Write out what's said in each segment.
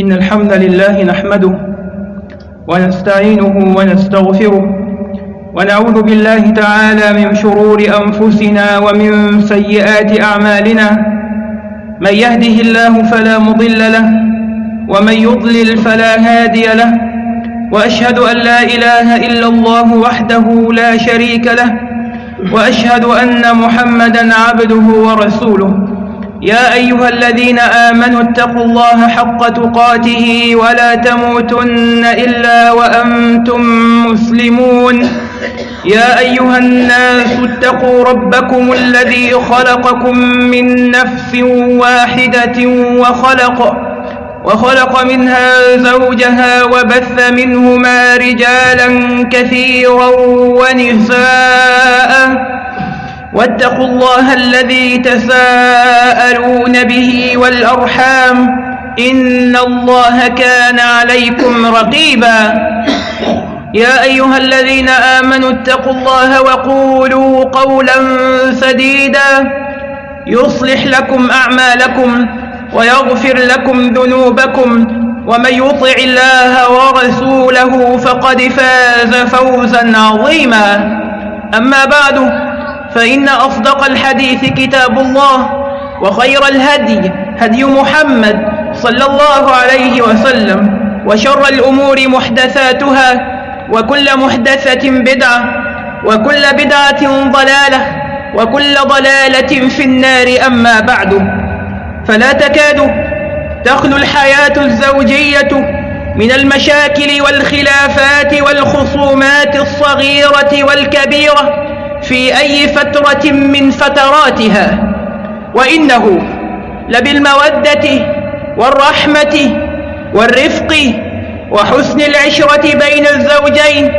إن الحمد لله نحمده ونستعينه ونستغفره ونعوذ بالله تعالى من شرور أنفسنا ومن سيئات أعمالنا من يهده الله فلا مضل له ومن يضلل فلا هادي له وأشهد أن لا إله إلا الله وحده لا شريك له وأشهد أن محمدا عبده ورسوله يا أيها الذين آمنوا اتقوا الله حق تقاته ولا تموتن إلا وأنتم مسلمون. يا أيها الناس اتقوا ربكم الذي خلقكم من نفس واحدة وخلق وخلق منها زوجها وبث منهما رجالا كثيرا ونساء. واتقوا الله الذي تساءلون به والأرحام إن الله كان عليكم رقيبا. يا أيها الذين آمنوا اتقوا الله وقولوا قولا سديدا. يصلح لكم أعمالكم ويغفر لكم ذنوبكم ومن يطع الله ورسوله فقد فاز فوزا عظيما. أما بعد فإن أصدق الحديث كتاب الله وخير الهدي هدي محمد صلى الله عليه وسلم وشر الأمور محدثاتها وكل محدثة بدعة وكل بدعة ضلالة وكل ضلالة في النار أما بعد. فلا تكاد تخلو الحياة الزوجية من المشاكل والخلافات والخصومات الصغيرة والكبيرة. في أي فترة من فتراتها وإنه لبالمودة والرحمة والرفق وحسن العشرة بين الزوجين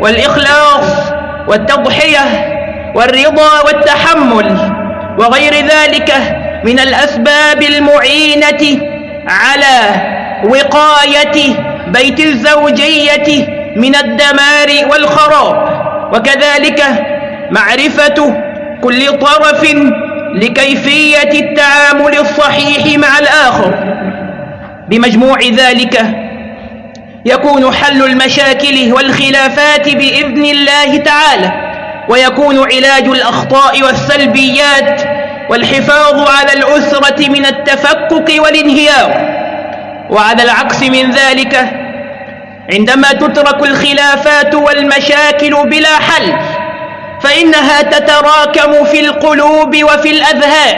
والإخلاص والتضحية والرضا والتحمل وغير ذلك من الأسباب المعينة على وقاية بيت الزوجية من الدمار والخراب. وكذلك معرفة كل طرف لكيفية التعامل الصحيح مع الآخر. بمجموع ذلك يكون حل المشاكل والخلافات بإذن الله تعالى ويكون علاج الأخطاء والسلبيات والحفاظ على الأسرة من التفكك والانهيار. وعلى العكس من ذلك عندما تترك الخلافات والمشاكل بلا حل فإنها تتراكم في القلوب وفي الأذهان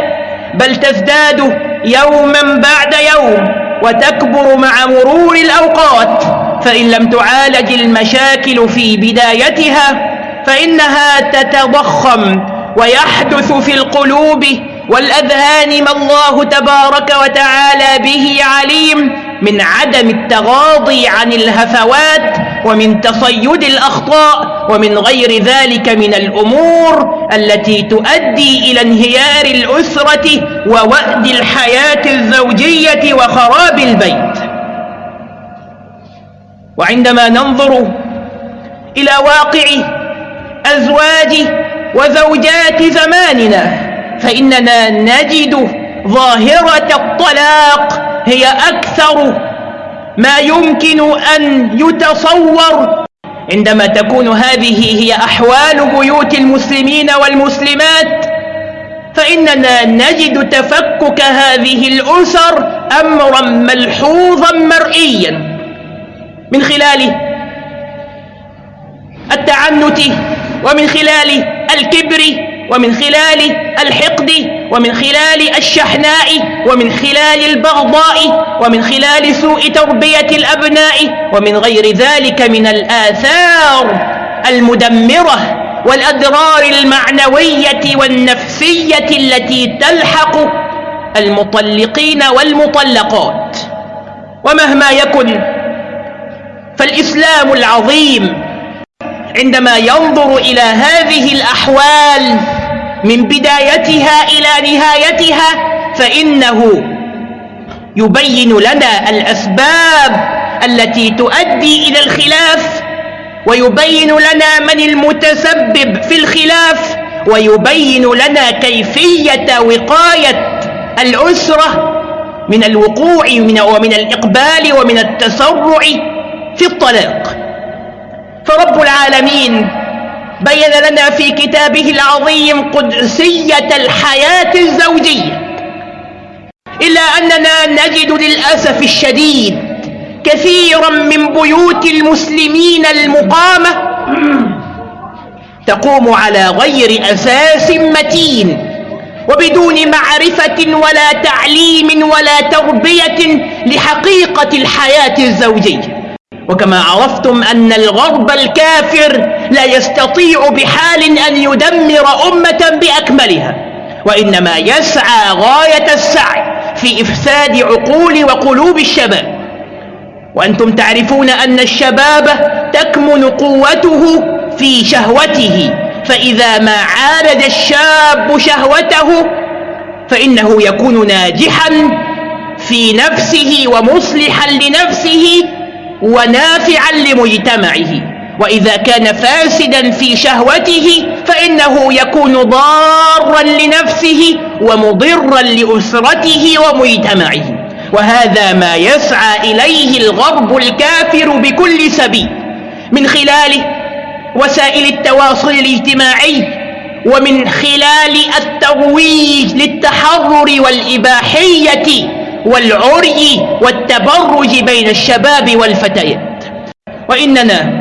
بل تزداد يوما بعد يوم وتكبر مع مرور الأوقات. فإن لم تعالج المشاكل في بدايتها فإنها تتضخم ويحدث في القلوب والأذهان ما الله تبارك وتعالى به عليم من عدم التغاضي عن الهفوات ومن تصيد الأخطاء ومن غير ذلك من الأمور التي تؤدي إلى انهيار الأسرة ووأد الحياة الزوجية وخراب البيت. وعندما ننظر إلى واقع أزواج وزوجات زماننا فإننا نجد ظاهرة الطلاق هي أكثر ما يمكن أن يتصور عندما تكون هذه هي أحوال بيوت المسلمين والمسلمات فإننا نجد تفكك هذه الأسر أمرا ملحوظا مرئيا. من خلال التعنت ومن خلال الكبر ومن خلال الحقد ومن خلال الشحناء ومن خلال البغضاء ومن خلال سوء تربية الأبناء ومن غير ذلك من الآثار المدمرة والأضرار المعنوية والنفسية التي تلحق المطلقين والمطلقات. ومهما يكن فالإسلام العظيم عندما ينظر إلى هذه الأحوال من بدايتها إلى نهايتها فإنه يبين لنا الأسباب التي تؤدي إلى الخلاف ويبين لنا من المتسبب في الخلاف ويبين لنا كيفية وقاية الأسرة من الوقوع ومن الإقبال ومن التسرع في الطلاق. فرب العالمين بين لنا في كتابه العظيم قدسية الحياة الزوجية. إلا أننا نجد للأسف الشديد كثيرا من بيوت المسلمين المقامة تقوم على غير أساس متين وبدون معرفة ولا تعليم ولا تربية لحقيقة الحياة الزوجية. وكما عرفتم أن الغرب الكافر لا يستطيع بحال أن يدمر أمة بأكملها وإنما يسعى غاية السعي في إفساد عقول وقلوب الشباب. وأنتم تعرفون أن الشباب تكمن قوته في شهوته فإذا ما عالج الشاب شهوته فإنه يكون ناجحا في نفسه ومصلحا لنفسه ونافعا لمجتمعه. وإذا كان فاسدا في شهوته فإنه يكون ضارا لنفسه ومضرا لأسرته ومجتمعه. وهذا ما يسعى إليه الغرب الكافر بكل سبيل. من خلاله وسائل التواصل الاجتماعي ومن خلال الترويج للتحرر والإباحية والعري والتبرج بين الشباب والفتيات. وإننا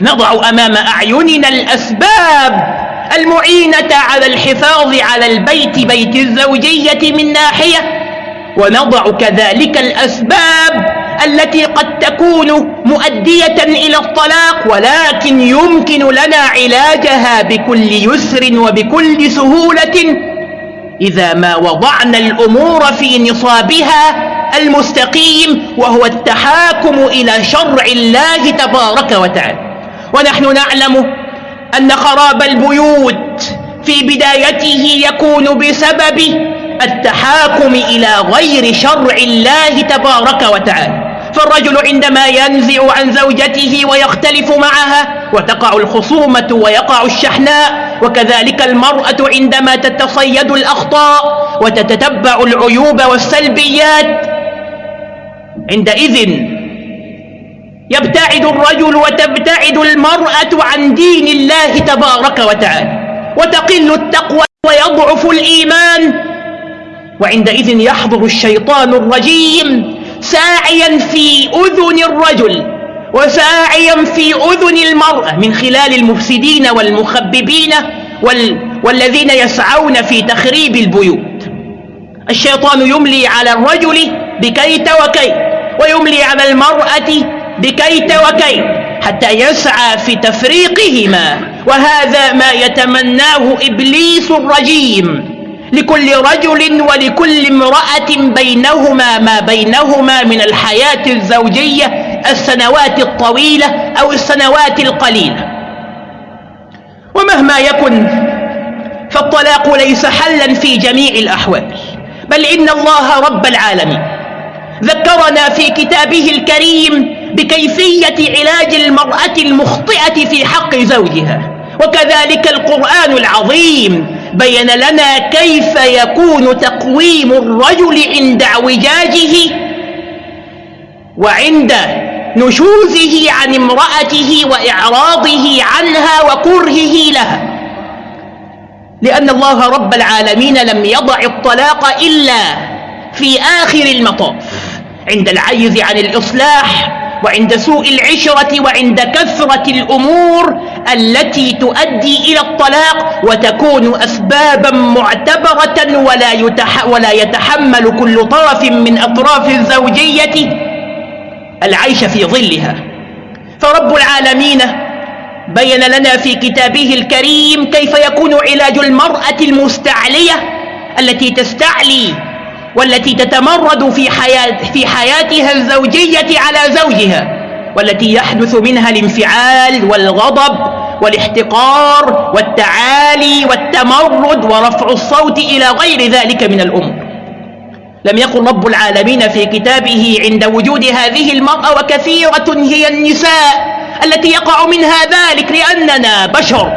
نضع أمام أعيننا الأسباب المعينة على الحفاظ على البيت بيت الزوجية من ناحية ونضع كذلك الأسباب التي قد تكون مؤدية إلى الطلاق ولكن يمكن لنا علاجها بكل يسر وبكل سهولة إذا ما وضعنا الأمور في نصابها المستقيم وهو التحاكم إلى شرع الله تبارك وتعالى. ونحن نعلم أن خراب البيوت في بدايته يكون بسبب التحاكم إلى غير شرع الله تبارك وتعالى. فالرجل عندما ينزع عن زوجته ويختلف معها وتقع الخصومة ويقع الشحناء وكذلك المرأة عندما تتصيد الأخطاء وتتتبع العيوب والسلبيات عندئذ يبتعد الرجل وتبتعد المرأة عن دين الله تبارك وتعالى وتقل التقوى ويضعف الإيمان وعندئذ يحضر الشيطان الرجيم ساعيا في أذن الرجل وساعيا في أذن المرأة من خلال المفسدين والمخببين وال والذين يسعون في تخريب البيوت. الشيطان يملي على الرجل بكيت وكيت ويملي على المرأة بكيت وكيت حتى يسعى في تفريقهما. وهذا ما يتمناه إبليس الرجيم. لكل رجل ولكل امرأة بينهما ما بينهما من الحياة الزوجية السنوات الطويلة أو السنوات القليلة. ومهما يكن فالطلاق ليس حلا في جميع الأحوال بل إن الله رب العالمين ذكرنا في كتابه الكريم بكيفية علاج المرأة المخطئة في حق زوجها وكذلك القرآن العظيم بين لنا كيف يكون تقويم الرجل عند اعوجاجه وعند نشوزه عن امرأته وإعراضه عنها وكرهه لها. لأن الله رب العالمين لم يضع الطلاق إلا في آخر المطاف عند العجز عن الإصلاح وعند سوء العشرة وعند كثرة الأمور التي تؤدي إلى الطلاق وتكون أسبابا معتبرة ولا, يتح ولا يتحمل كل طرف من أطراف الزوجية العيش في ظلها. فرب العالمين بين لنا في كتابه الكريم كيف يكون علاج المرأة المستعلية التي تستعلي والتي تتمرد في, حياة في حياتها الزوجية على زوجها. والتي يحدث منها الانفعال والغضب والاحتقار والتعالي والتمرد ورفع الصوت إلى غير ذلك من الأمور لم يقل رب العالمين في كتابه عند وجود هذه المرأة وكثيرة هي النساء التي يقع منها ذلك لأننا بشر.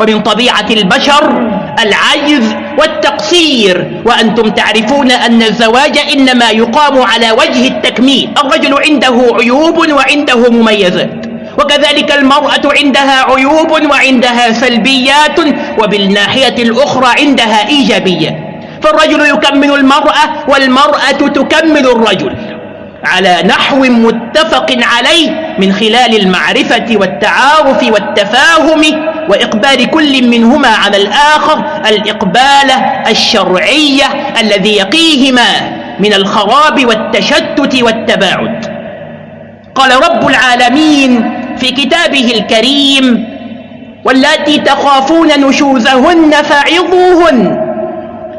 ومن طبيعة البشر العجز والتقصير. وأنتم تعرفون أن الزواج إنما يقام على وجه التكميل. الرجل عنده عيوب وعنده مميزات. وكذلك المرأة عندها عيوب وعندها سلبيات وبالناحية الأخرى عندها إيجابيات فالرجل يكمل المرأة والمرأة تكمل الرجل. على نحو متفق عليه من خلال المعرفة والتعارف والتفاهم وإقبال كل منهما على الآخر الإقبال الشرعي الذي يقيهما من الخراب والتشتت والتباعد. قال رب العالمين في كتابه الكريم واللاتي تخافون نشوزهن فعظوهن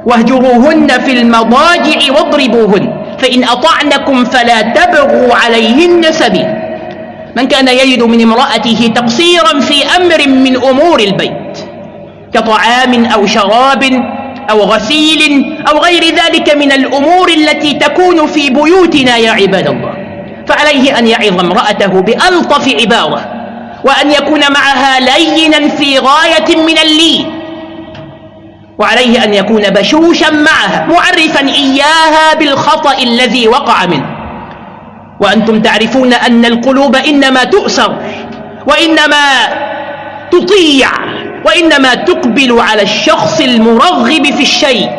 واهجروهن في المضاجع واضربوهن فإن أطعنكم فلا تبغوا عليهن سبيل. من كان يجد من امرأته تقصيرا في أمر من أمور البيت كطعام أو شراب أو غسيل أو غير ذلك من الأمور التي تكون في بيوتنا يا عباد الله. فعليه أن يعظ امرأته بألطف عبارة وأن يكون معها لينا في غاية من اللين وعليه أن يكون بشوشا معها معرفا إياها بالخطأ الذي وقع منه. وأنتم تعرفون أن القلوب إنما تؤسر وإنما تطيع وإنما تقبل على الشخص المرغب في الشيء.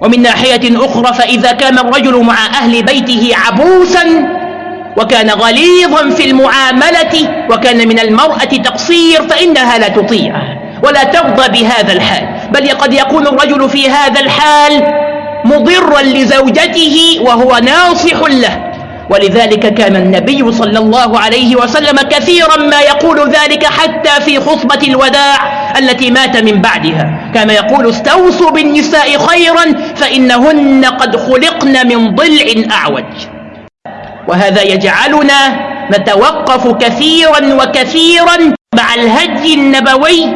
ومن ناحية أخرى فإذا كان الرجل مع أهل بيته عبوسا وكان غليظا في المعاملة وكان من المرأة تقصير فإنها لا تطيع ولا ترضى بهذا الحال. بل قد يكون الرجل في هذا الحال مضرا لزوجته وهو ناصح له. ولذلك كان النبي صلى الله عليه وسلم كثيرا ما يقول ذلك حتى في خطبة الوداع التي مات من بعدها. كان يقول استوصوا بالنساء خيرا فإنهن قد خلقن من ضلع أعوج. وهذا يجعلنا نتوقف كثيرا وكثيرا مع الهدي النبوي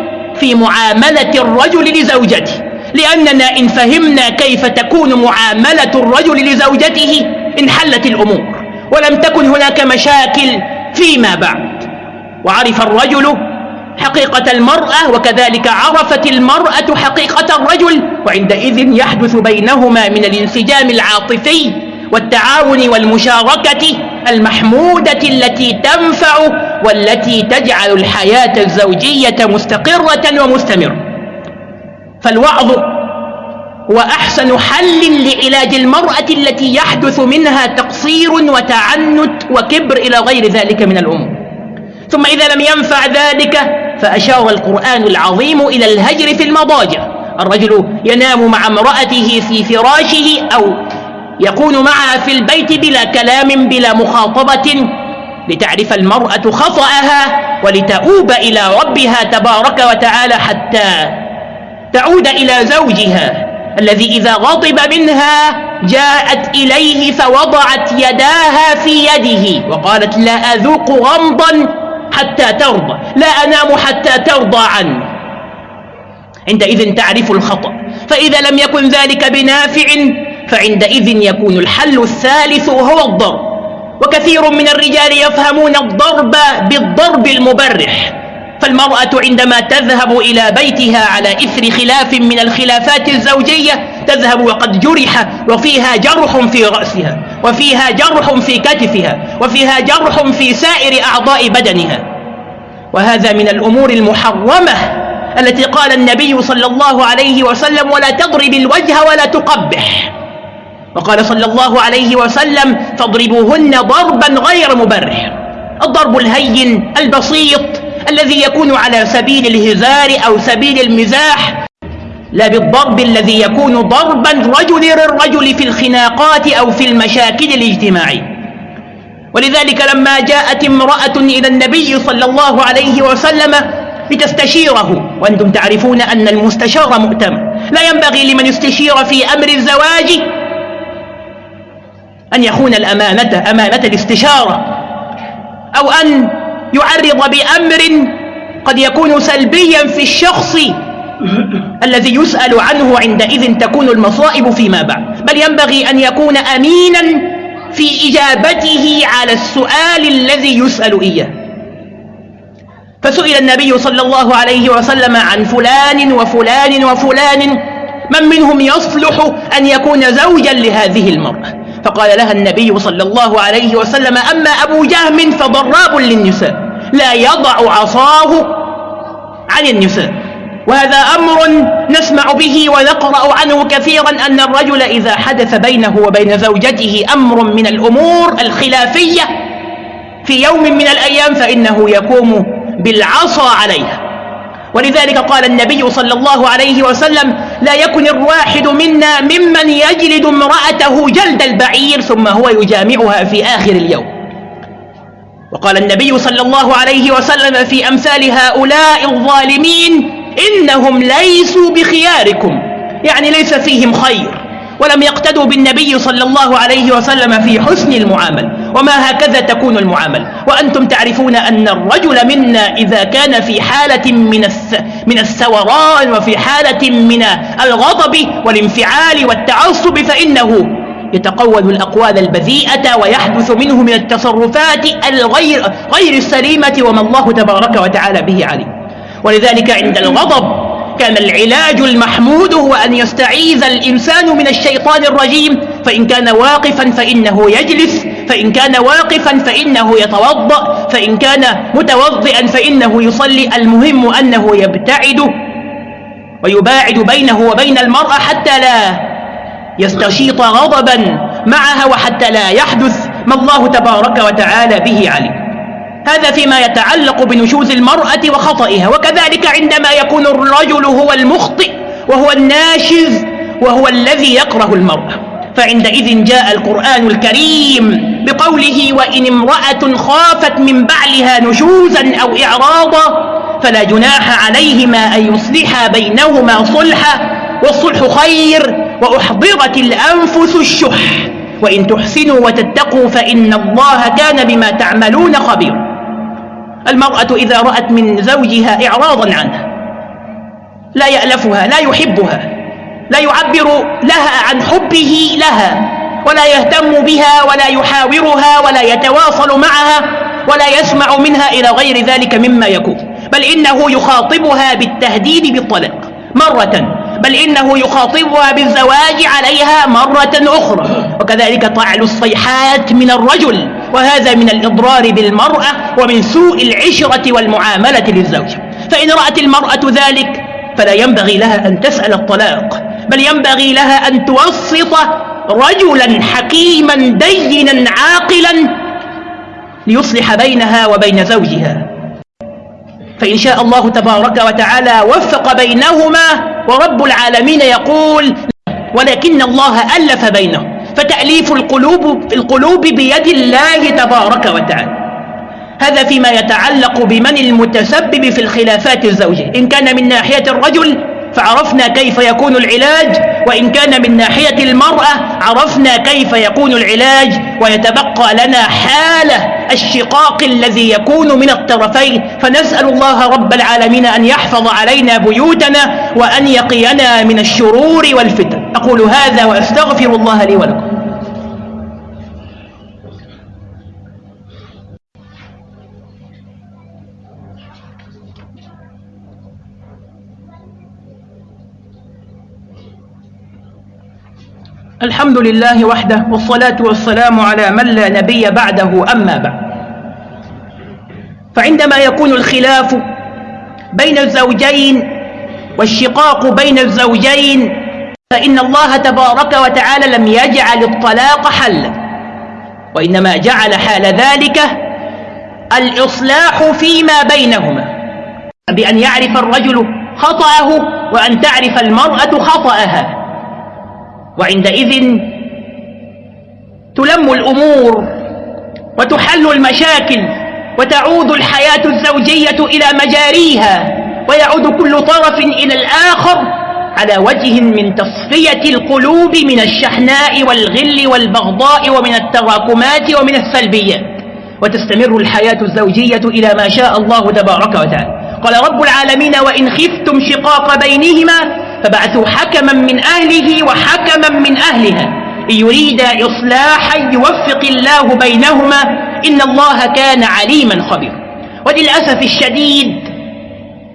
في معاملة الرجل لزوجته. لأننا إن فهمنا كيف تكون معاملة الرجل لزوجته انحلت الأمور. ولم تكن هناك مشاكل فيما بعد. وعرف الرجل حقيقة المرأة وكذلك عرفت المرأة حقيقة الرجل وعندئذ يحدث بينهما من الانسجام العاطفي والتعاون والمشاركة المحمودة التي تنفع والتي تجعل الحياة الزوجية مستقرة ومستمرة. فالوعظ هو أحسن حل لعلاج المرأة التي يحدث منها تقصير وتعنت وكبر إلى غير ذلك من الأمور ثم إذا لم ينفع ذلك فأشار القرآن العظيم إلى الهجر في المضاجع. الرجل ينام مع امرأته في فراشه أو يكون معها في البيت بلا كلام بلا مخاطبة لتعرف المرأة خطأها ولتؤوب إلى ربها تبارك وتعالى حتى تعود إلى زوجها. الذي إذا غضب منها جاءت إليه فوضعت يداها في يده وقالت لا أذوق غمضا حتى ترضى لا أنام حتى ترضى عني عندئذ تعرف الخطأ فإذا لم يكن ذلك بنافع فعندئذ يكون الحل الثالث وهو الضرب. وكثير من الرجال يفهمون الضرب بالضرب المبرح. فالمرأة عندما تذهب إلى بيتها على إثر خلاف من الخلافات الزوجية تذهب وقد جرح وفيها جرح في رأسها وفيها جرح في كتفها وفيها جرح في سائر أعضاء بدنها وهذا من الأمور المحرمة التي قال النبي صلى الله عليه وسلم ولا تضرب الوجه ولا تقبح وقال صلى الله عليه وسلم فاضربوهن ضربا غير مبرح الضرب الهين البسيط الذي يكون على سبيل الهزار أو سبيل المزاح لا بالضرب الذي يكون ضربا رجل للرجل في الخناقات أو في المشاكل الاجتماعية. ولذلك لما جاءت امرأة إلى النبي صلى الله عليه وسلم لتستشيره وأنتم تعرفون أن المستشار مؤتمن لا ينبغي لمن يستشير في أمر الزواج أن يخون الأمانة أمانة الاستشارة أو أن يعرض بأمر قد يكون سلبيا في الشخص الذي يسأل عنه عندئذ تكون المصائب فيما بعد. بل ينبغي أن يكون أمينا في إجابته على السؤال الذي يسأل إياه. فسئل النبي صلى الله عليه وسلم عن فلان وفلان وفلان من منهم يصلح أن يكون زوجا لهذه المرأة؟ فقال لها النبي صلى الله عليه وسلم أما أبو جهم فضراب للنساء لا يضع عصاه عن النساء. وهذا أمر نسمع به ونقرأ عنه كثيرا أن الرجل إذا حدث بينه وبين زوجته أمر من الأمور الخلافية في يوم من الأيام فإنه يقوم بالعصا عليها. ولذلك قال النبي صلى الله عليه وسلم لا يكن الواحد منا ممن يجلد امرأته جلد البعير ثم هو يجامعها في آخر اليوم. وقال النبي صلى الله عليه وسلم في أمثال هؤلاء الظالمين إنهم ليسوا بخياركم. يعني ليس فيهم خير. ولم يقتدوا بالنبي صلى الله عليه وسلم في حسن المعامل. وما هكذا تكون المعامل؟ وأنتم تعرفون أن الرجل منا إذا كان في حالة من من الثوران وفي حالة من الغضب والانفعال والتعصب فإنه يتقول الأقوال البذيئة ويحدث منه من التصرفات الغير غير السليمة وما الله تبارك وتعالى به عليم. ولذلك عند الغضب كان العلاج المحمود هو أن يستعيذ الإنسان من الشيطان الرجيم. فإن كان واقفا فإنه يجلس. فإن كان واقفا فإنه يتوضأ. فإن كان متوضئا فإنه يصلي. المهم أنه يبتعد ويباعد بينه وبين المرأة حتى لا يستشيط غضبا معها وحتى لا يحدث. ما الله تبارك وتعالى به عليه هذا فيما يتعلق بنشوز المرأة وخطئها وكذلك عندما يكون الرجل هو المخطئ وهو الناشز وهو الذي يكره المرأة. فعندئذ جاء القرآن الكريم بقوله وإن امرأة خافت من بعلها نشوزا أو إعراضا فلا جناح عليهما أن يصلحا بينهما صلحا والصلح خير وأحضرت الأنفس الشح. وإن تحسنوا وتتقوا فإن الله كان بما تعملون خبيرا. المرأة إذا رأت من زوجها إعراضا عنها لا يألفها لا يحبها لا يعبر لها عن حبه لها ولا يهتم بها ولا يحاورها ولا يتواصل معها ولا يسمع منها إلى غير ذلك مما يكون بل إنه يخاطبها بالتهديد بالطلاق مرة بل إنه يخاطبها بالزواج عليها مرة أخرى. وكذلك تعلو الصيحات من الرجل وهذا من الإضرار بالمرأة ومن سوء العشرة والمعاملة للزوج. فإن رأت المرأة ذلك فلا ينبغي لها أن تسأل الطلاق بل ينبغي لها أن توسط رجلا حكيما دينا عاقلا ليصلح بينها وبين زوجها. فإن شاء الله تبارك وتعالى وفق بينهما ورب العالمين يقول ولكن الله ألف بينهم. فتأليف القلوب, القلوب بيد الله تبارك وتعالى. هذا فيما يتعلق بمن المتسبب في الخلافات الزوجية. إن كان من ناحية الرجل فعرفنا كيف يكون العلاج وإن كان من ناحية المرأة عرفنا كيف يكون العلاج ويتبقى لنا حالة الشقاق الذي يكون من الطرفين فنسأل الله رب العالمين أن يحفظ علينا بيوتنا وأن يقينا من الشرور والفتن. أقول هذا وأستغفر الله لي ولكم. الحمد لله وحده والصلاة والسلام على من لا نبي بعده أما بعد. فعندما يكون الخلاف بين الزوجين والشقاق بين الزوجين فإن الله تبارك وتعالى لم يجعل الطلاق حلا وإنما جعل حال ذلك الإصلاح فيما بينهما. بأن يعرف الرجل خطأه وأن تعرف المرأة خطأها. وعندئذ تلم الأمور وتحل المشاكل وتعود الحياة الزوجية إلى مجاريها ويعود كل طرف إلى الآخر على وجه من تصفية القلوب من الشحناء والغل والبغضاء ومن التراكمات ومن السلبيات. وتستمر الحياة الزوجية إلى ما شاء الله تبارك وتعالى. قال رب العالمين وإن خفتم شقاق بينهما فبعثوا حكما من أهله وحكما من أهلها. يريد إصلاحا يوفق الله بينهما إن الله كان عليما خبيرا. وللأسف الشديد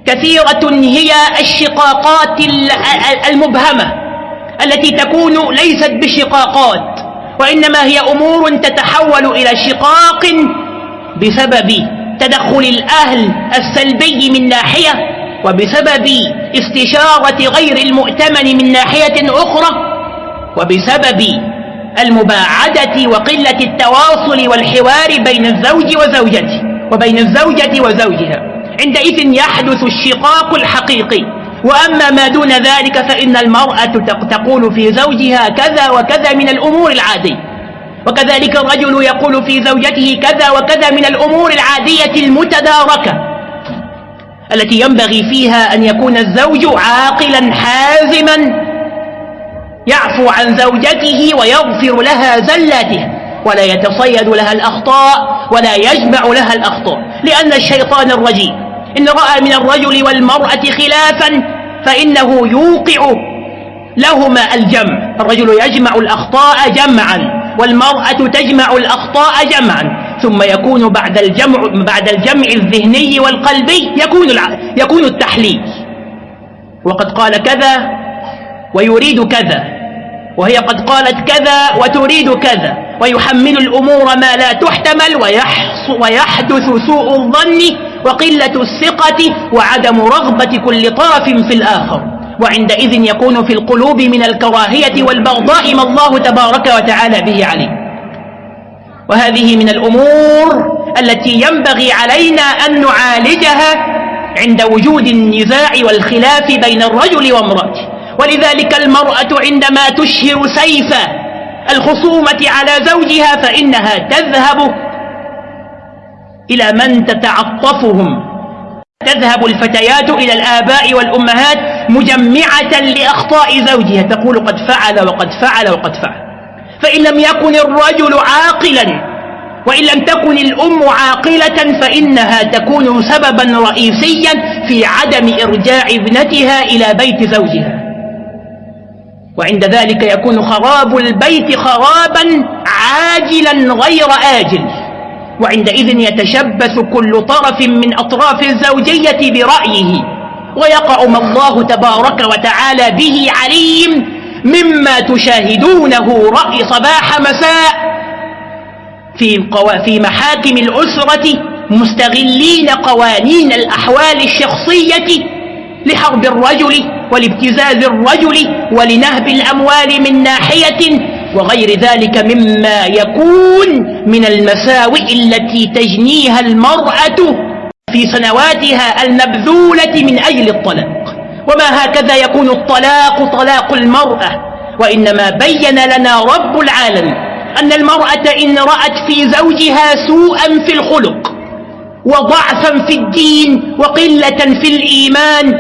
كثيرة هي الشقاقات المبهمة التي تكون ليست بشقاقات وإنما هي أمور تتحول إلى شقاق بسبب تدخل الأهل السلبي من ناحية وبسبب استشارة غير المؤتمن من ناحية أخرى وبسبب المباعدة وقلة التواصل والحوار بين الزوج وزوجته وبين الزوجة وزوجها عندئذ يحدث الشقاق الحقيقي. وأما ما دون ذلك فإن المرأة تقول في زوجها كذا وكذا من الأمور العادية. وكذلك الرجل يقول في زوجته كذا وكذا من الأمور العادية المتداركة. التي ينبغي فيها أن يكون الزوج عاقلا حازما يعفو عن زوجته ويغفر لها زلاته ولا يتصيد لها الأخطاء ولا يجمع لها الأخطاء. لأن الشيطان الرجيم إن رأى من الرجل والمرأة خلافا فإنه يوقع لهما الجمع. الرجل يجمع الأخطاء جمعا والمرأة تجمع الأخطاء جمعا. ثم يكون بعد الجمع بعد الجمع الذهني والقلبي يكون يكون التحليل. وقد قال كذا ويريد كذا وهي قد قالت كذا وتريد كذا ويحمل الأمور ما لا تحتمل ويحدث سوء الظن وقلة الثقة وعدم رغبة كل طرف في الآخر. وعندئذ يكون في القلوب من الكراهية والبغضاء ما الله تبارك وتعالى به عليه. وهذه من الأمور التي ينبغي علينا أن نعالجها عند وجود النزاع والخلاف بين الرجل وامرأته. ولذلك المرأة عندما تشهر سيف الخصومة على زوجها فإنها تذهب إلى من تتعطفهم. تذهب الفتيات إلى الآباء والأمهات مجمعة لأخطاء زوجها. تقول قد فعل وقد فعل وقد فعل. فإن لم يكن الرجل عاقلا وإن لم تكن الأم عاقلة فإنها تكون سببا رئيسيا في عدم إرجاع ابنتها إلى بيت زوجها. وعند ذلك يكون خراب البيت خرابا عاجلا غير آجل. وعندئذ يتشبث كل طرف من أطراف الزوجية برأيه ويقع ما الله تبارك وتعالى به عليم مما تشاهدونه رأي صباح مساء في, في محاكم الأسرة مستغلين قوانين الأحوال الشخصية لحرب الرجل ولابتزاز الرجل ولنهب الأموال من ناحية وغير ذلك مما يكون من المساوئ التي تجنيها المرأة في سنواتها المبذولة من أجل الطلاق وما هكذا يكون الطلاق طلاق المرأة وإنما بين لنا رب العالم أن المرأة إن رأت في زوجها سوءا في الخلق وضعفا في الدين وقلة في الإيمان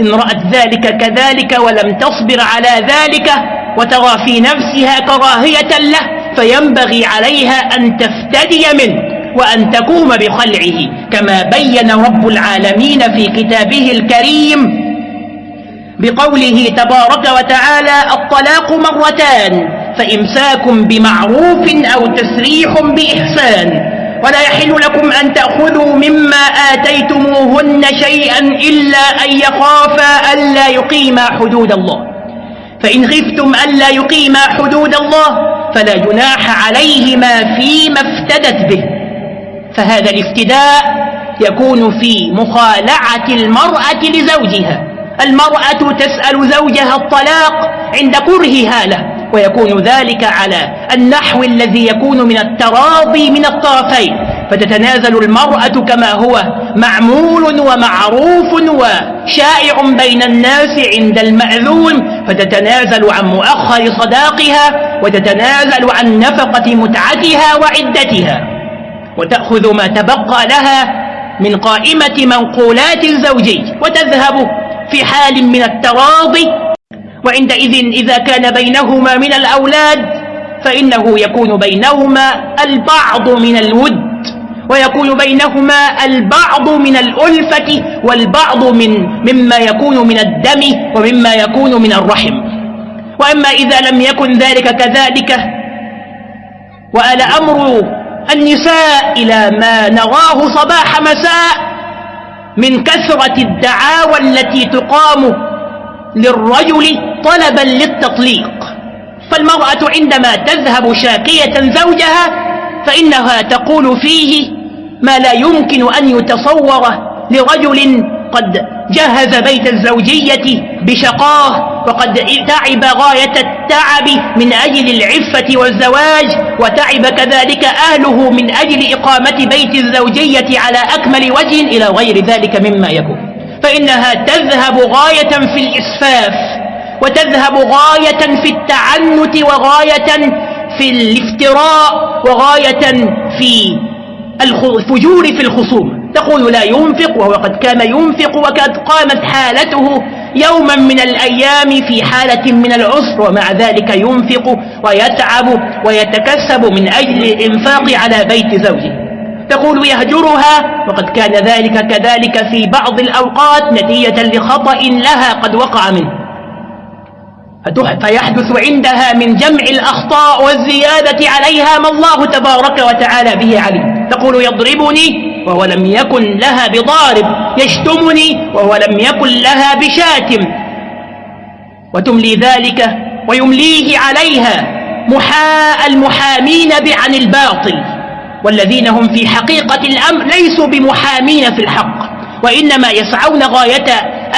إن رأت ذلك كذلك ولم تصبر على ذلك وترى في نفسها كراهية له فينبغي عليها أن تفتدي منه وأن تقوم بخلعه كما بين رب العالمين في كتابه الكريم بقوله تبارك وتعالى الطلاق مرتان فإمساك بمعروف أو تسريح بإحسان. ولا يحل لكم أن تأخذوا مما آتيتموهن شيئا إلا أن يخافا ألا يقيما حدود الله. فإن خفتم ألا يقيما حدود الله فلا جناح عليهما فيما افتدت به. فهذا الافتداء يكون في مخالعة المرأة لزوجها. المرأة تسأل زوجها الطلاق عند كرهها له ويكون ذلك على النحو الذي يكون من التراضي من الطرفين. فتتنازل المرأة كما هو معمول ومعروف وشائع بين الناس عند المأذون. فتتنازل عن مؤخر صداقها وتتنازل عن نفقة متعتها وعدتها. وتأخذ ما تبقى لها من قائمة منقولات الزوجي وتذهب في حال من التراضي وعندئذ إذا كان بينهما من الأولاد فإنه يكون بينهما البعض من الود ويكون بينهما البعض من الألفة والبعض من مما يكون من الدم ومما يكون من الرحم. وأما إذا لم يكن ذلك كذلك وآل أمر النساء إلى ما نراه صباح مساء من كثرة الدعاوى التي تقام للرجل طلبا للتطليق. فالمرأة عندما تذهب شاكية زوجها فإنها تقول فيه ما لا يمكن أن يتصور لرجل قد جهز بيت الزوجية بشقاه وقد تعب غاية التعب من أجل العفة والزواج وتعب كذلك أهله من أجل إقامة بيت الزوجية على أكمل وجه إلى غير ذلك مما يكون. فإنها تذهب غاية في الإسفاف وتذهب غاية في التعنت وغاية في الافتراء وغاية في الفجور في الخصوم. تقول لا ينفق وهو قد كان ينفق وقد قامت حالته يوما من الأيام في حالة من العسر ومع ذلك ينفق ويتعب ويتكسب من أجل الإنفاق على بيت زوجه. تقول يهجرها وقد كان ذلك كذلك في بعض الأوقات نتيجة لخطأ لها قد وقع منه. فيحدث عندها من جمع الأخطاء والزيادة عليها ما الله تبارك وتعالى به عليم. تقول يضربني وهو لم يكن لها بضارب يشتمني وهو لم يكن لها بشاتم. وتملي ذلك ويمليه عليها محاء المحامين عن الباطل. والذين هم في حقيقة الأمر ليسوا بمحامين في الحق وإنما يسعون غاية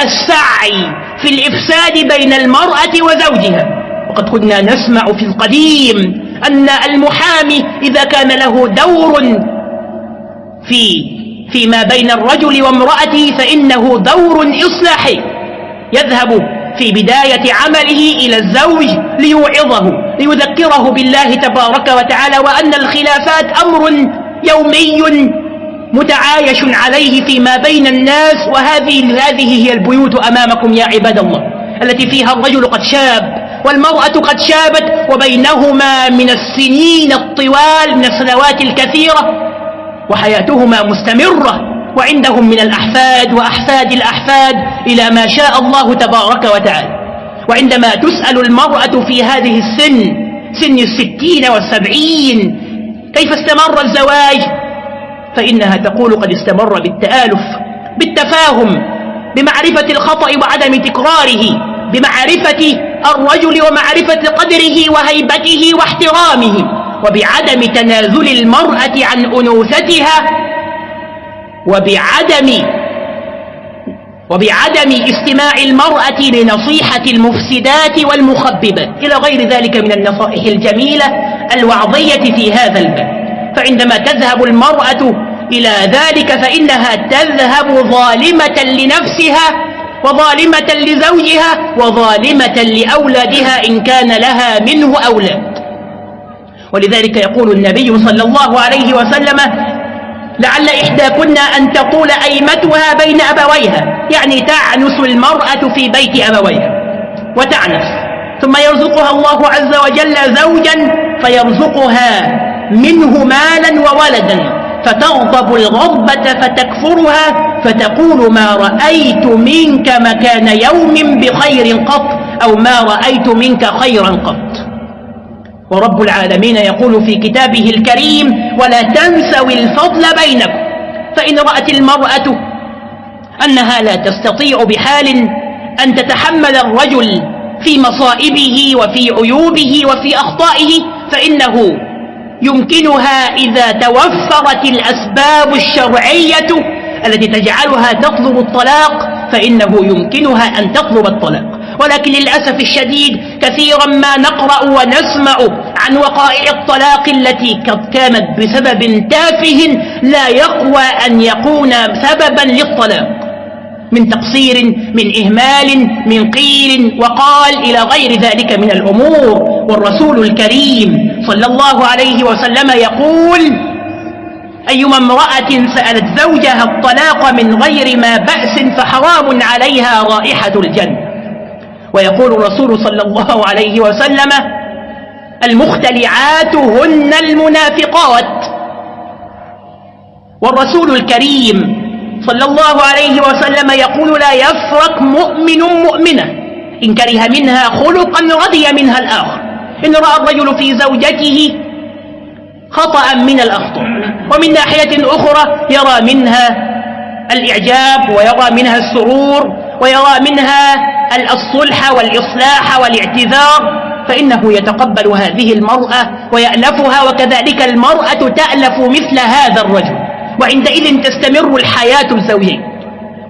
السعي في الإفساد بين المرأة وزوجها. وقد كنا نسمع في القديم أن المحامي إذا كان له دور في فيما بين الرجل وامرأته فإنه دور إصلاحي. يذهب في بداية عمله إلى الزوج ليوعظه ليذكره بالله تبارك وتعالى وأن الخلافات أمر يومي متعايش عليه فيما بين الناس وهذه هذه هي البيوت أمامكم يا عباد الله التي فيها الرجل قد شاب والمرأة قد شابت وبينهما من السنين الطوال من السنوات الكثيرة وحياتهما مستمرة وعندهم من الأحفاد وأحفاد الأحفاد إلى ما شاء الله تبارك وتعالى. وعندما تسأل المرأة في هذه السن سن الستين والسبعين كيف استمر الزواج؟ فإنها تقول قد استمر بالتآلف بالتفاهم بمعرفة الخطأ وعدم تكراره بمعرفة الرجل ومعرفة قدره وهيبته واحترامه وبعدم تنازل المرأة عن أنوثتها وبعدم وبعدم استماع المرأة لنصيحة المفسدات والمخببات. إلى غير ذلك من النصائح الجميلة الوعظية في هذا الباب. فعندما تذهب المرأة إلى ذلك فإنها تذهب ظالمة لنفسها وظالمة لزوجها وظالمة لأولادها إن كان لها منه أولاد. ولذلك يقول النبي صلى الله عليه وسلم لعل إحداكن أن تطول أيمتها بين أبويها. يعني تعنس المرأة في بيت أبويها وتعنس ثم يرزقها الله عز وجل زوجا فيرزقها منه مالا وولدا فتغضب الغضبة فتكفرها فتقول ما رأيت منك مكان يوم بخير قط أو ما رأيت منك خيرا قط. ورب العالمين يقول في كتابه الكريم ولا تنسوا الفضل بينكم فإن رأت المرأة أنها لا تستطيع بحال أن تتحمل الرجل في مصائبه وفي عيوبه وفي أخطائه فإنه يمكنها إذا توفرت الأسباب الشرعية التي تجعلها تطلب الطلاق فإنه يمكنها أن تطلب الطلاق. ولكن للأسف الشديد كثيرا ما نقرأ ونسمع عن وقائع الطلاق التي قد كانت بسبب تافه لا يقوى أن يكون سببا للطلاق. من تقصير من إهمال من قيل وقال إلى غير ذلك من الأمور. والرسول الكريم صلى الله عليه وسلم يقول أيما امرأة سألت زوجها الطلاق من غير ما بأس فحرام عليها رائحة الجنة ويقول الرسول صلى الله عليه وسلم المختلعات هن المنافقات. والرسول الكريم صلى الله عليه وسلم يقول لا يفرق مؤمن مؤمنة. إن كره منها خلقا رضي منها الآخر. إن رأى الرجل في زوجته خطأ من الأخطاء. ومن ناحية أخرى يرى منها الإعجاب ويرى منها السرور ويرى منها الصلح والإصلاح والاعتذار. فإنه يتقبل هذه المرأة ويألفها وكذلك المرأة تألف مثل هذا الرجل. وعندئذ تستمر الحياة الزوجية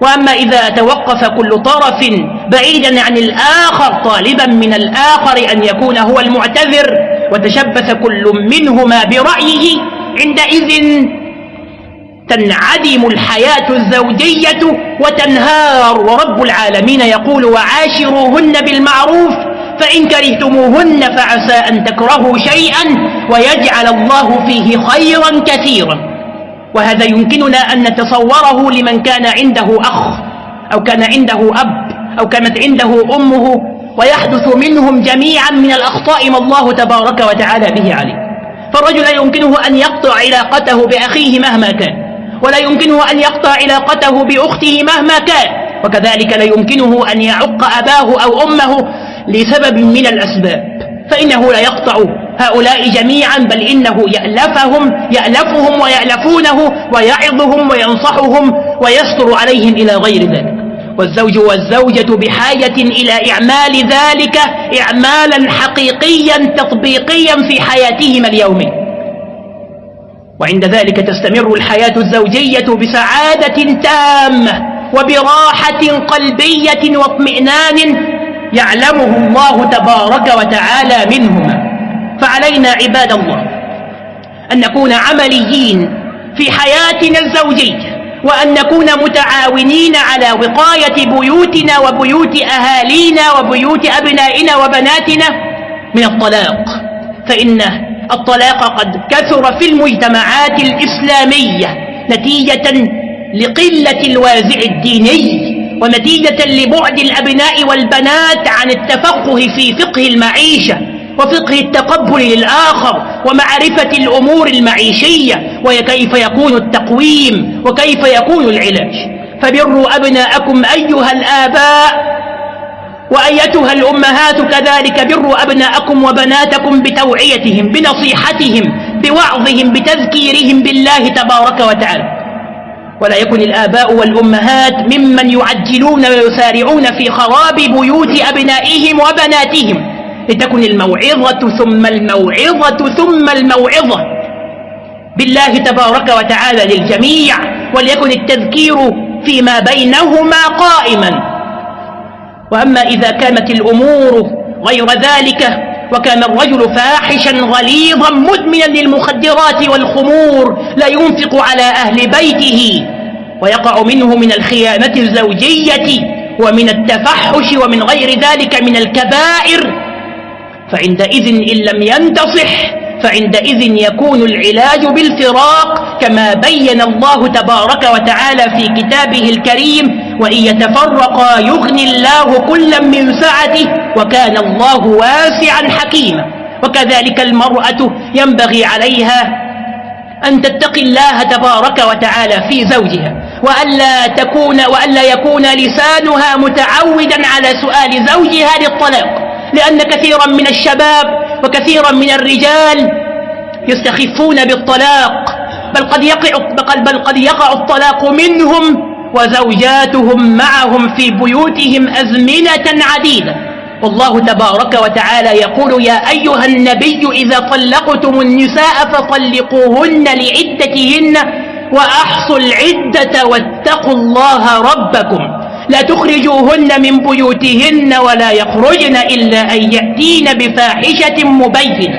وأما إذا توقف كل طرف بعيدا عن الآخر طالبا من الآخر أن يكون هو المعتذر. وتشبث كل منهما برأيه. عندئذ تنعدم الحياة الزوجية وتنهار. ورب العالمين يقول وعاشروهن بالمعروف فإن كرهتموهن فعسى أن تكرهوا شيئا ويجعل الله فيه خيرا كثيرا. وهذا يمكننا أن نتصوره لمن كان عنده أخ أو كان عنده أب أو كانت عنده أمه ويحدث منهم جميعا من الأخطاء ما الله تبارك وتعالى به عليه. فالرجل لا يمكنه أن يقطع علاقته بأخيه مهما كان ولا يمكنه أن يقطع علاقته بأخته مهما كان وكذلك لا يمكنه أن يعق أباه أو أمه لسبب من الأسباب. فإنه لا يقطع هؤلاء جميعا بل إنه يألفهم يألفهم ويألفونه ويعظهم وينصحهم ويستر عليهم إلى غير ذلك. والزوج والزوجة بحاجة إلى إعمال ذلك إعمالا حقيقيا تطبيقيا في حياتهما اليومية وعند ذلك تستمر الحياة الزوجية بسعادة تامة وبراحة قلبية واطمئنان يعلمه الله تبارك وتعالى منهما. فعلينا عباد الله أن نكون عمليين في حياتنا الزوجية وأن نكون متعاونين على وقاية بيوتنا وبيوت أهالينا وبيوت أبنائنا وبناتنا من الطلاق. فإن الطلاق قد كثر في المجتمعات الإسلامية نتيجة لقلة الوازع الديني. ونتيجة لبعد الأبناء والبنات عن التفقه في فقه المعيشة وفقه التقبل للآخر ومعرفة الأمور المعيشية وكيف يكون التقويم وكيف يكون العلاج. فبروا أبناءكم أيها الآباء وأيتها الأمهات كذلك بروا أبناءكم وبناتكم بتوعيتهم بنصيحتهم بوعظهم بتذكيرهم بالله تبارك وتعالى. ولا يكن الآباء والأمهات ممن يعجلون ويسارعون في خراب بيوت أبنائهم وبناتهم. لتكن الموعظة ثم الموعظة ثم الموعظة. بالله تبارك وتعالى للجميع وليكن التذكير فيما بينهما قائما. وأما إذا كانت الأمور غير ذلك وكان الرجل فاحشا غليظا مدمنا للمخدرات والخمور لا ينفق على أهل بيته ويقع منه من الخيانة الزوجية ومن التفحش ومن غير ذلك من الكبائر. فعندئذ إن لم ينتصح فعندئذ يكون العلاج بالفراق كما بين الله تبارك وتعالى في كتابه الكريم وإن يتفرقا يغني الله كلا من سعته وكان الله واسعا حكيما. وكذلك المرأة ينبغي عليها أن تتقي الله تبارك وتعالى في زوجها وألا تكون وألا يكون لسانها متعودا على سؤال زوجها للطلاق. لأن كثيرا من الشباب وكثيرا من الرجال يستخفون بالطلاق بل قد يقع بل قد يقع الطلاق منهم وزوجاتهم معهم في بيوتهم أزمنة عديدة. والله تبارك وتعالى يقول يا أيها النبي إذا طلقتم النساء فطلقوهن لعدتهن وأحصوا العدة واتقوا الله ربكم لا تخرجوهن من بيوتهن ولا يخرجن إلا أن يأتين بفاحشة مبينة.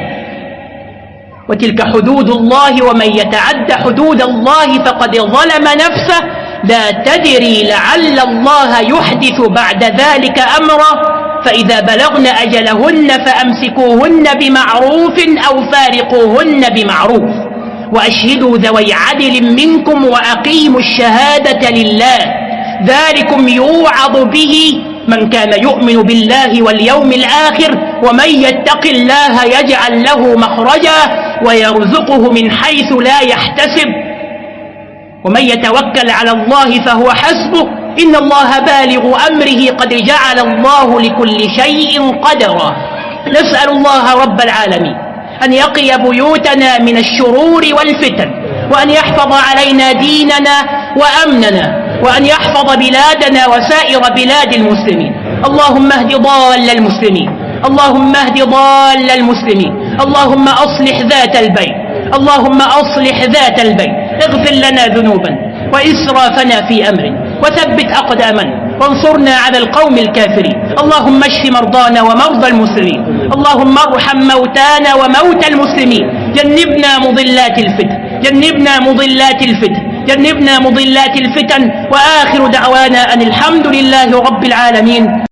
وتلك حدود الله ومن يتعد حدود الله فقد ظلم نفسه. لا تدري لعل الله يحدث بعد ذلك أمرا. فإذا بلغن أجلهن فأمسكوهن بمعروف أو فارقوهن بمعروف. وأشهدوا ذوي عدل منكم وأقيموا الشهادة لله. ذلكم يوعظ به من كان يؤمن بالله واليوم الآخر ومن يتق الله يجعل له مخرجا ويرزقه من حيث لا يحتسب. ومن يتوكل على الله فهو حسبه. إن الله بالغ أمره قد جعل الله لكل شيء قدرا. نسأل الله رب العالمين أن يقي بيوتنا من الشرور والفتن وأن يحفظ علينا ديننا وأمننا. وأن يحفظ بلادنا وسائر بلاد المسلمين. اللهم اهد ضال المسلمين. اللهم اهد ضال المسلمين. اللهم أصلح ذات البين اللهم أصلح ذات البين اغفر لنا ذنوبا وإسرافنا في أمر وثبت أقدامنا. وانصرنا على القوم الكافرين. اللهم اشف مرضانا ومرضى المسلمين. اللهم ارحم موتانا وموتى المسلمين. جنبنا مضلات الفتن. جنبنا مضلات الفتن. جنبنا مضلات الفتن وآخر دعوانا أن الحمد لله رب العالمين.